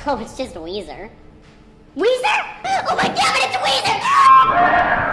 Oh, it's just Weezer.